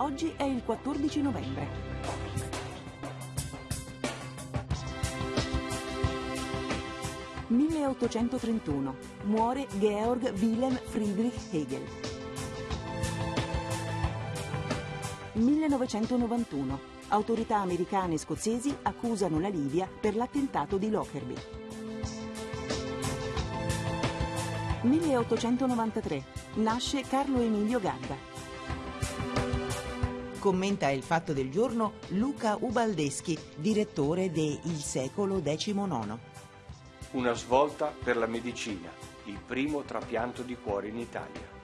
Oggi è il 14 novembre. «1831. Muore Georg Wilhelm Friedrich Hegel». 1991. Autorità americane e scozzesi accusano la Libia per l'attentato di Lockerbie. 1893. Nasce Carlo Emilio Gadda. Commenta il fatto del giorno Luca Ubaldeschi, direttore de Il secolo XIX. Una svolta per la medicina, il primo trapianto di cuore in Italia.